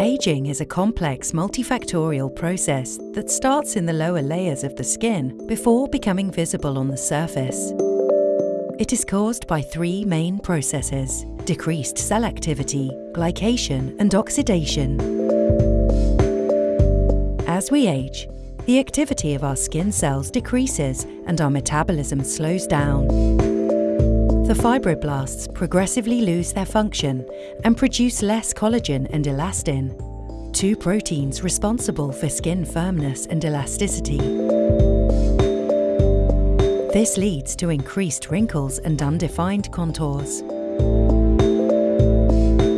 Aging is a complex multifactorial process that starts in the lower layers of the skin before becoming visible on the surface. It is caused by three main processes decreased cell activity, glycation, and oxidation. As we age, the activity of our skin cells decreases and our metabolism slows down. The fibroblasts progressively lose their function and produce less collagen and elastin, two proteins responsible for skin firmness and elasticity. This leads to increased wrinkles and undefined contours.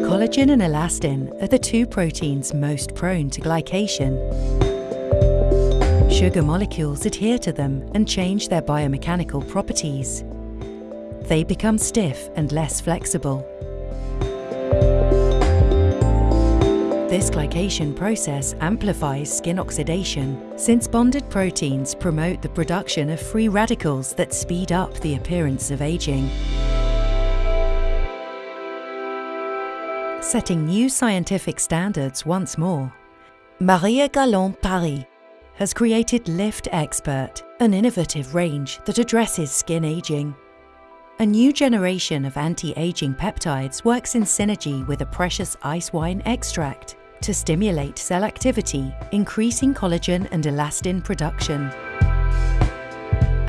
Collagen and elastin are the two proteins most prone to glycation. Sugar molecules adhere to them and change their biomechanical properties. They become stiff and less flexible. This glycation process amplifies skin oxidation since bonded proteins promote the production of free radicals that speed up the appearance of aging. Setting new scientific standards once more, Maria Galland Paris has created Lift Expert, an innovative range that addresses skin aging. A new generation of anti-aging peptides works in synergy with a precious ice wine extract to stimulate cell activity, increasing collagen and elastin production.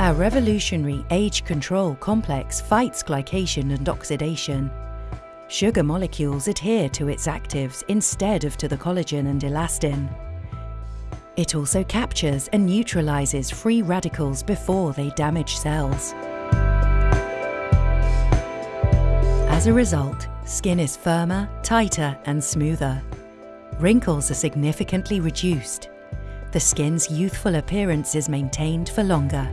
Our revolutionary age control complex fights glycation and oxidation. Sugar molecules adhere to its actives instead of to the collagen and elastin. It also captures and neutralizes free radicals before they damage cells. As a result, skin is firmer, tighter and smoother. Wrinkles are significantly reduced. The skin's youthful appearance is maintained for longer.